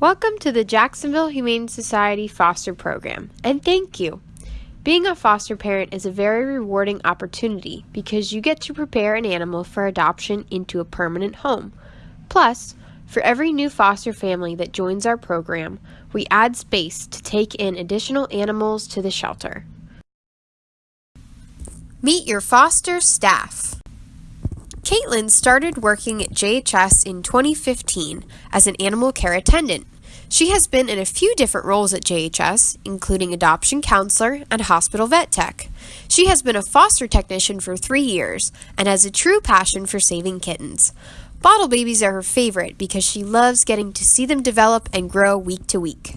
Welcome to the Jacksonville Humane Society Foster Program, and thank you. Being a foster parent is a very rewarding opportunity because you get to prepare an animal for adoption into a permanent home. Plus, for every new foster family that joins our program, we add space to take in additional animals to the shelter. Meet your foster staff. Caitlin started working at JHS in 2015 as an animal care attendant. She has been in a few different roles at JHS, including adoption counselor and hospital vet tech. She has been a foster technician for three years and has a true passion for saving kittens. Bottle babies are her favorite because she loves getting to see them develop and grow week to week.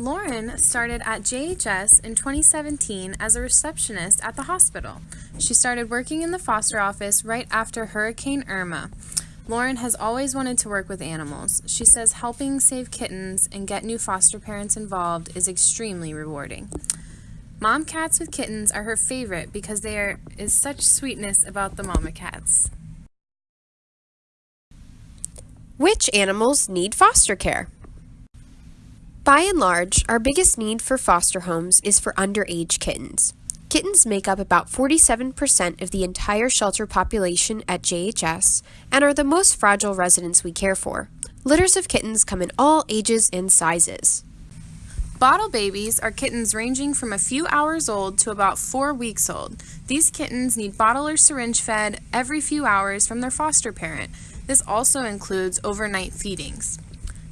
Lauren started at JHS in 2017 as a receptionist at the hospital. She started working in the foster office right after Hurricane Irma. Lauren has always wanted to work with animals. She says helping save kittens and get new foster parents involved is extremely rewarding. Mom cats with kittens are her favorite because there is such sweetness about the mama cats. Which animals need foster care? By and large, our biggest need for foster homes is for underage kittens. Kittens make up about 47% of the entire shelter population at JHS and are the most fragile residents we care for. Litters of kittens come in all ages and sizes. Bottle babies are kittens ranging from a few hours old to about four weeks old. These kittens need bottle or syringe fed every few hours from their foster parent. This also includes overnight feedings.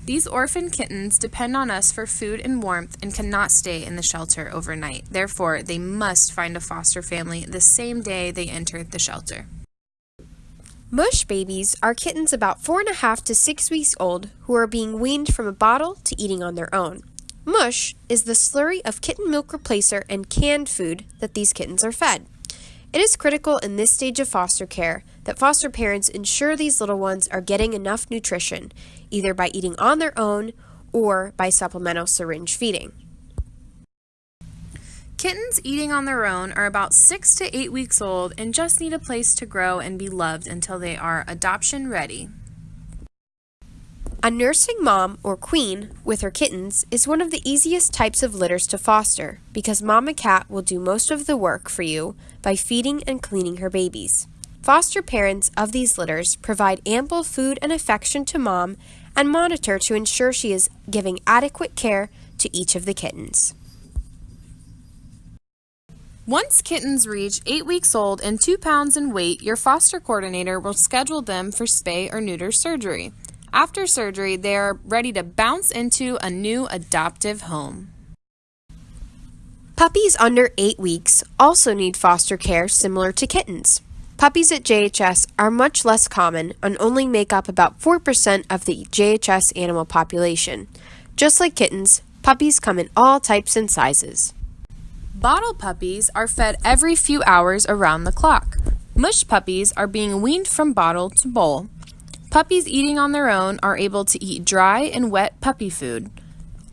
These orphan kittens depend on us for food and warmth and cannot stay in the shelter overnight. Therefore, they must find a foster family the same day they enter the shelter. Mush babies are kittens about four and a half to six weeks old who are being weaned from a bottle to eating on their own. Mush is the slurry of kitten milk replacer and canned food that these kittens are fed. It is critical in this stage of foster care that foster parents ensure these little ones are getting enough nutrition, either by eating on their own or by supplemental syringe feeding. Kittens eating on their own are about 6 to 8 weeks old and just need a place to grow and be loved until they are adoption ready. A nursing mom or queen with her kittens is one of the easiest types of litters to foster because mama cat will do most of the work for you by feeding and cleaning her babies. Foster parents of these litters provide ample food and affection to mom and monitor to ensure she is giving adequate care to each of the kittens. Once kittens reach 8 weeks old and 2 pounds in weight, your foster coordinator will schedule them for spay or neuter surgery. After surgery, they are ready to bounce into a new adoptive home. Puppies under 8 weeks also need foster care similar to kittens. Puppies at JHS are much less common and only make up about 4% of the JHS animal population. Just like kittens, puppies come in all types and sizes. Bottle puppies are fed every few hours around the clock. Mush puppies are being weaned from bottle to bowl. Puppies eating on their own are able to eat dry and wet puppy food.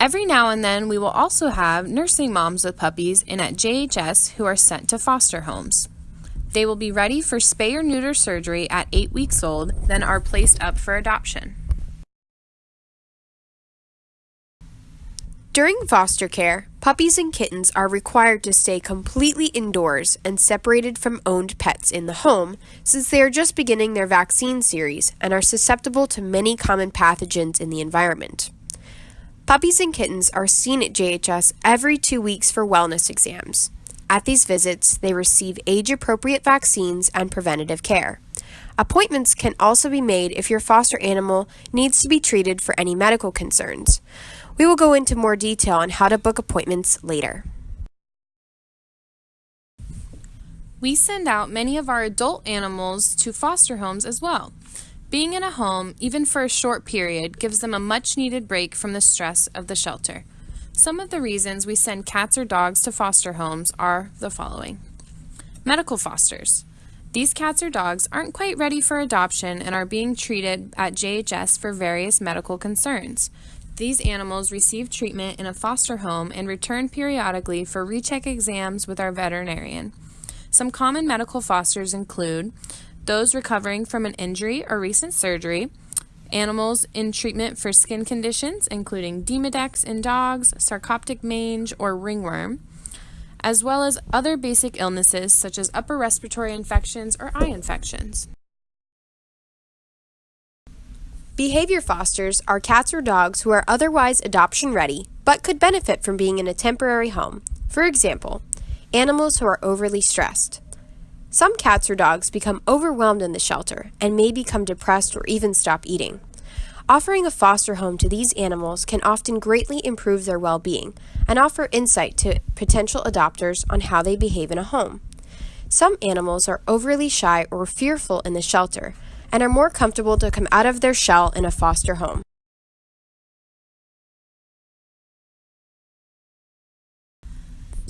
Every now and then, we will also have nursing moms with puppies in at JHS who are sent to foster homes. They will be ready for spay or neuter surgery at 8 weeks old, then are placed up for adoption. During foster care, puppies and kittens are required to stay completely indoors and separated from owned pets in the home since they are just beginning their vaccine series and are susceptible to many common pathogens in the environment. Puppies and kittens are seen at JHS every two weeks for wellness exams. At these visits, they receive age appropriate vaccines and preventative care. Appointments can also be made if your foster animal needs to be treated for any medical concerns. We will go into more detail on how to book appointments later. We send out many of our adult animals to foster homes as well. Being in a home, even for a short period, gives them a much needed break from the stress of the shelter. Some of the reasons we send cats or dogs to foster homes are the following Medical fosters. These cats or dogs aren't quite ready for adoption and are being treated at JHS for various medical concerns. These animals receive treatment in a foster home and return periodically for recheck exams with our veterinarian. Some common medical fosters include those recovering from an injury or recent surgery, animals in treatment for skin conditions, including Demodex in dogs, sarcoptic mange, or ringworm, as well as other basic illnesses such as upper respiratory infections or eye infections. Behavior fosters are cats or dogs who are otherwise adoption ready but could benefit from being in a temporary home. For example, animals who are overly stressed. Some cats or dogs become overwhelmed in the shelter and may become depressed or even stop eating. Offering a foster home to these animals can often greatly improve their well being and offer insight to potential adopters on how they behave in a home. Some animals are overly shy or fearful in the shelter and are more comfortable to come out of their shell in a foster home.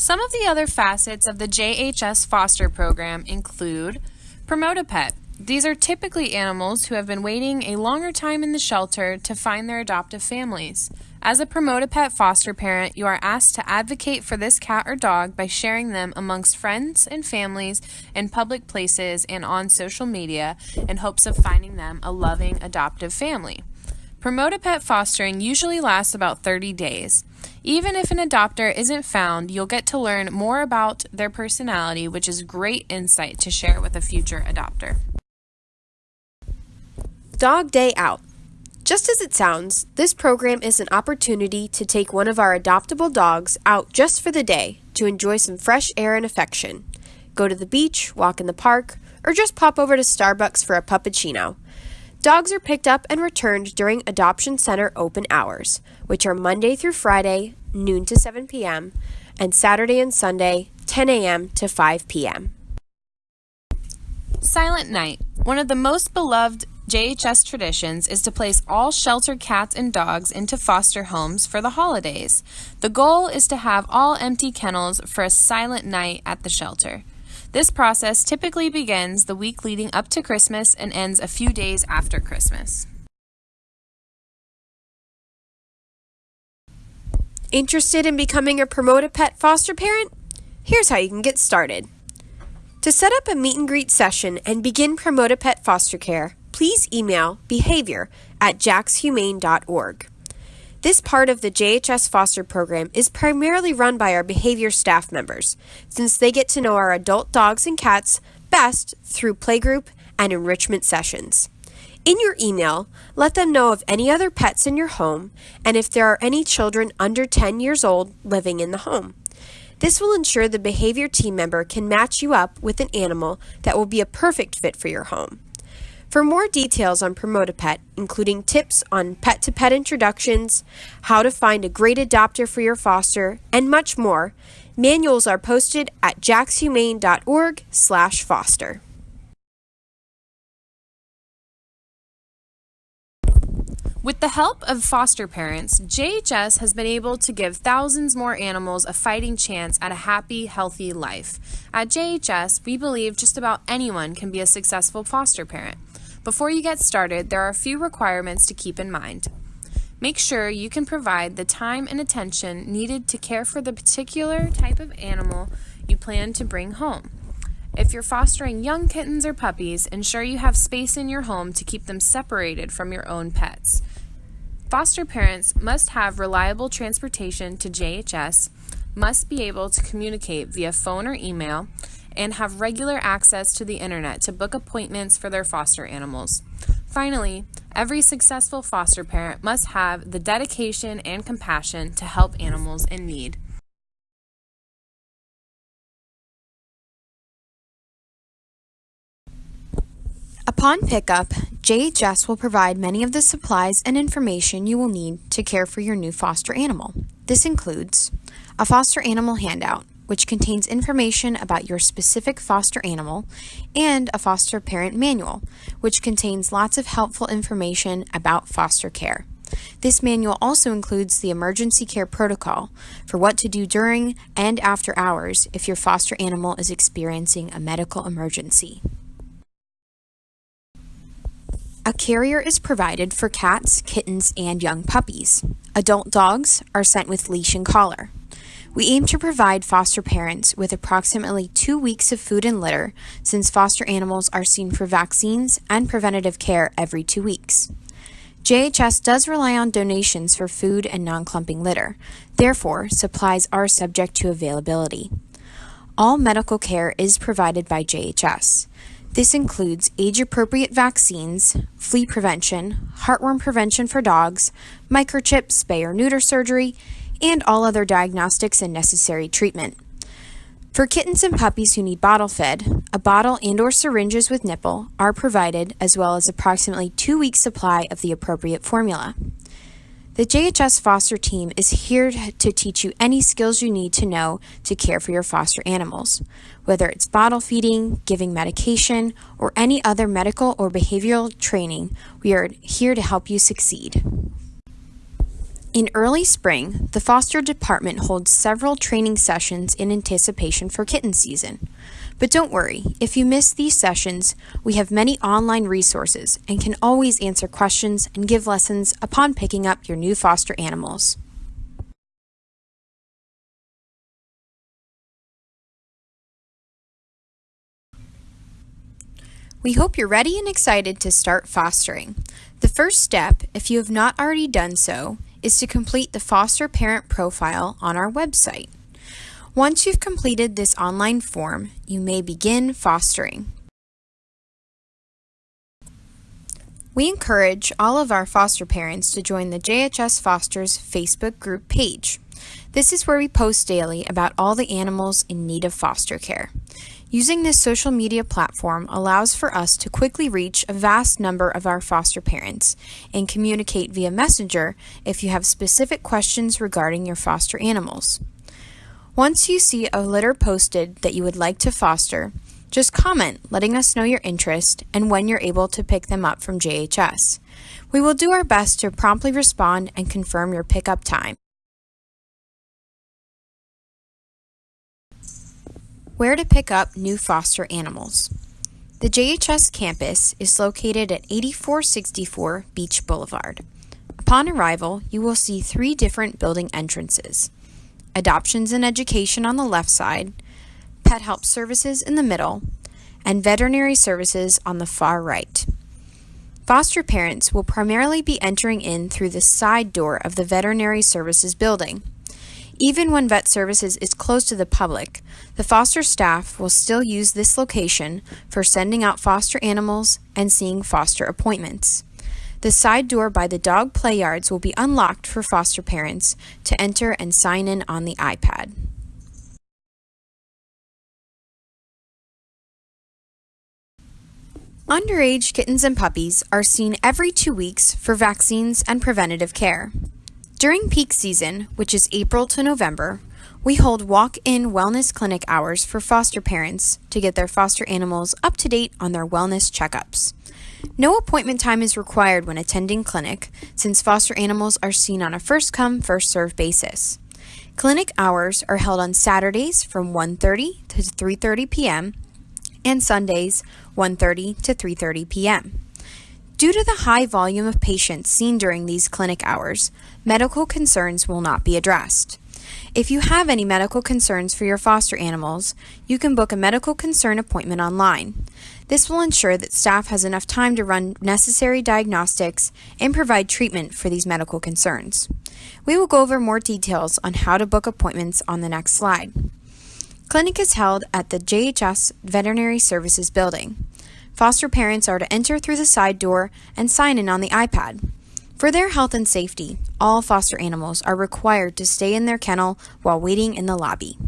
Some of the other facets of the JHS foster program include Promote a Pet. These are typically animals who have been waiting a longer time in the shelter to find their adoptive families. As a Promote a Pet foster parent, you are asked to advocate for this cat or dog by sharing them amongst friends and families in public places and on social media in hopes of finding them a loving adoptive family. Promote a Pet fostering usually lasts about 30 days. Even if an adopter isn't found, you'll get to learn more about their personality, which is great insight to share with a future adopter. Dog Day Out. Just as it sounds, this program is an opportunity to take one of our adoptable dogs out just for the day to enjoy some fresh air and affection. Go to the beach, walk in the park, or just pop over to Starbucks for a puppuccino. Dogs are picked up and returned during Adoption Center open hours, which are Monday through Friday, noon to 7 p.m., and Saturday and Sunday, 10 a.m. to 5 p.m. Silent Night. One of the most beloved JHS traditions is to place all shelter cats and dogs into foster homes for the holidays. The goal is to have all empty kennels for a silent night at the shelter. This process typically begins the week leading up to Christmas and ends a few days after Christmas. Interested in becoming a Promote a Pet foster parent? Here's how you can get started. To set up a meet and greet session and begin Promote a Pet foster care, please email behavior at jaxhumane.org. This part of the JHS foster program is primarily run by our behavior staff members, since they get to know our adult dogs and cats best through playgroup and enrichment sessions. In your email, let them know of any other pets in your home and if there are any children under 10 years old living in the home. This will ensure the behavior team member can match you up with an animal that will be a perfect fit for your home. For more details on Promote a Pet, including tips on pet to pet introductions, how to find a great adopter for your foster, and much more, manuals are posted at jaxhumane.org/foster. With the help of foster parents, JHS has been able to give thousands more animals a fighting chance at a happy, healthy life. At JHS, we believe just about anyone can be a successful foster parent. Before you get started, there are a few requirements to keep in mind. Make sure you can provide the time and attention needed to care for the particular type of animal you plan to bring home. If you're fostering young kittens or puppies, ensure you have space in your home to keep them separated from your own pets. Foster parents must have reliable transportation to JHS, must be able to communicate via phone or email, and have regular access to the internet to book appointments for their foster animals. Finally, every successful foster parent must have the dedication and compassion to help animals in need. Upon pickup, JHS will provide many of the supplies and information you will need to care for your new foster animal. This includes a foster animal handout, which contains information about your specific foster animal, and a foster parent manual, which contains lots of helpful information about foster care. This manual also includes the emergency care protocol for what to do during and after hours if your foster animal is experiencing a medical emergency. A carrier is provided for cats, kittens, and young puppies. Adult dogs are sent with leash and collar. We aim to provide foster parents with approximately two weeks of food and litter since foster animals are seen for vaccines and preventative care every two weeks. JHS does rely on donations for food and non-clumping litter. Therefore, supplies are subject to availability. All medical care is provided by JHS. This includes age-appropriate vaccines, flea prevention, heartworm prevention for dogs, microchip, spay or neuter surgery, and all other diagnostics and necessary treatment. For kittens and puppies who need bottle fed, a bottle and or syringes with nipple are provided as well as approximately two weeks supply of the appropriate formula. The JHS foster team is here to teach you any skills you need to know to care for your foster animals. Whether it's bottle feeding, giving medication, or any other medical or behavioral training, we are here to help you succeed. In early spring, the foster department holds several training sessions in anticipation for kitten season. But don't worry, if you miss these sessions, we have many online resources and can always answer questions and give lessons upon picking up your new foster animals. We hope you're ready and excited to start fostering. The first step, if you have not already done so, is to complete the foster parent profile on our website. Once you've completed this online form, you may begin fostering. We encourage all of our foster parents to join the JHS Fosters Facebook group page. This is where we post daily about all the animals in need of foster care. Using this social media platform allows for us to quickly reach a vast number of our foster parents and communicate via Messenger if you have specific questions regarding your foster animals. Once you see a litter posted that you would like to foster, just comment letting us know your interest and when you're able to pick them up from JHS. We will do our best to promptly respond and confirm your pickup time. Where to pick up new foster animals. The JHS campus is located at 8464 Beach Boulevard. Upon arrival, you will see three different building entrances. Adoptions and Education on the left side, Pet Help Services in the middle, and Veterinary Services on the far right. Foster parents will primarily be entering in through the side door of the Veterinary Services building. Even when vet services is closed to the public, the foster staff will still use this location for sending out foster animals and seeing foster appointments. The side door by the dog play yards will be unlocked for foster parents to enter and sign in on the iPad. Underage kittens and puppies are seen every two weeks for vaccines and preventative care. During peak season, which is April to November, we hold walk-in wellness clinic hours for foster parents to get their foster animals up to date on their wellness checkups. No appointment time is required when attending clinic since foster animals are seen on a first-come, first-served basis. Clinic hours are held on Saturdays from 1:30 to 3:30 p.m. and Sundays 1:30 to 3:30 p.m. Due to the high volume of patients seen during these clinic hours, medical concerns will not be addressed. If you have any medical concerns for your foster animals, you can book a medical concern appointment online. This will ensure that staff has enough time to run necessary diagnostics and provide treatment for these medical concerns. We will go over more details on how to book appointments on the next slide. Clinic is held at the JHS Veterinary Services building. Foster parents are to enter through the side door and sign in on the iPad. For their health and safety, all foster animals are required to stay in their kennel while waiting in the lobby.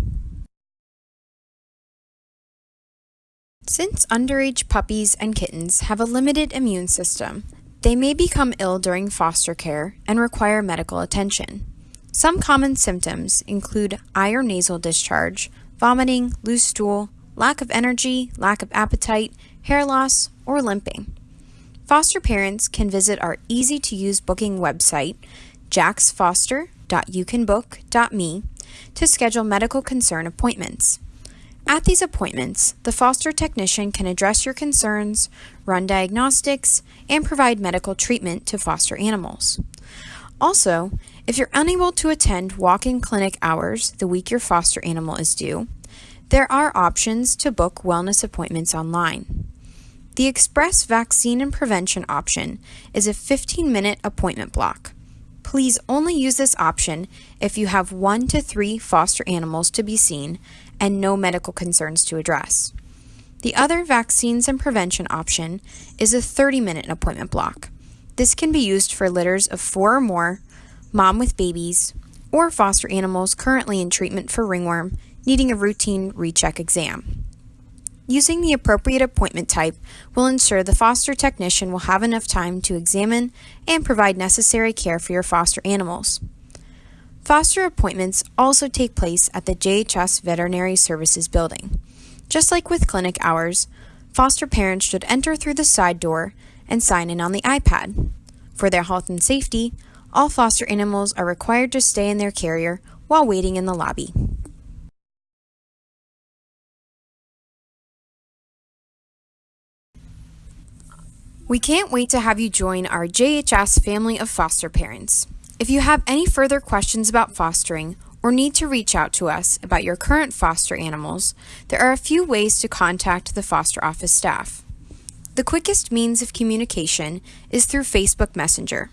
Since underage puppies and kittens have a limited immune system, they may become ill during foster care and require medical attention. Some common symptoms include eye or nasal discharge, vomiting, loose stool, lack of energy, lack of appetite, hair loss, or limping. Foster parents can visit our easy to use booking website, jaxfoster.youcanbook.me, to schedule medical concern appointments. At these appointments, the foster technician can address your concerns, run diagnostics, and provide medical treatment to foster animals. Also, if you're unable to attend walk-in clinic hours the week your foster animal is due, there are options to book wellness appointments online. The Express Vaccine and Prevention option is a 15 minute appointment block. Please only use this option if you have one to three foster animals to be seen and no medical concerns to address. The other vaccines and prevention option is a 30 minute appointment block. This can be used for litters of four or more, mom with babies, or foster animals currently in treatment for ringworm needing a routine recheck exam. Using the appropriate appointment type will ensure the foster technician will have enough time to examine and provide necessary care for your foster animals. Foster appointments also take place at the JHS Veterinary Services building. Just like with clinic hours, foster parents should enter through the side door and sign in on the iPad. For their health and safety, all foster animals are required to stay in their carrier while waiting in the lobby. We can't wait to have you join our JHS family of foster parents. If you have any further questions about fostering or need to reach out to us about your current foster animals, there are a few ways to contact the foster office staff. The quickest means of communication is through Facebook Messenger.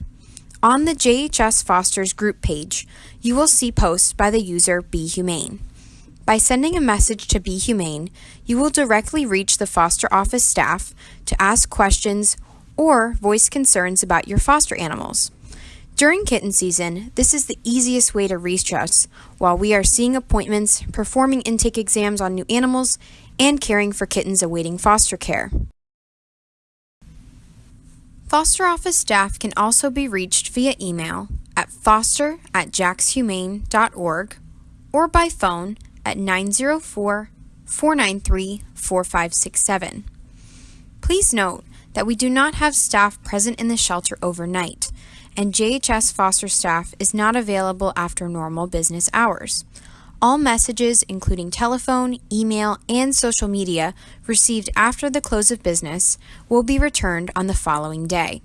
On the JHS Fosters group page, you will see posts by the user Be Humane. By sending a message to Be Humane, you will directly reach the foster office staff to ask questions or voice concerns about your foster animals. During kitten season, this is the easiest way to reach us while we are seeing appointments, performing intake exams on new animals, and caring for kittens awaiting foster care. Foster office staff can also be reached via email at foster at jaxhumane.org or by phone at 904 493 4567. Please note that we do not have staff present in the shelter overnight, and JHS foster staff is not available after normal business hours. All messages, including telephone, email, and social media, received after the close of business will be returned on the following day.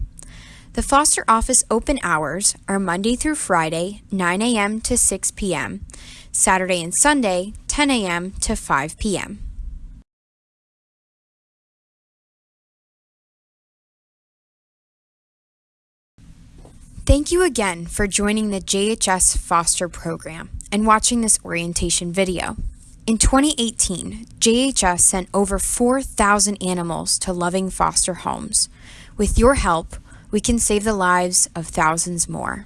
The foster office open hours are Monday through Friday, 9 a.m. to 6 p.m., Saturday and Sunday, 10 a.m. to 5 p.m. Thank you again for joining the JHS Foster Program and watching this orientation video. In 2018, JHS sent over 4,000 animals to loving foster homes. With your help, we can save the lives of thousands more.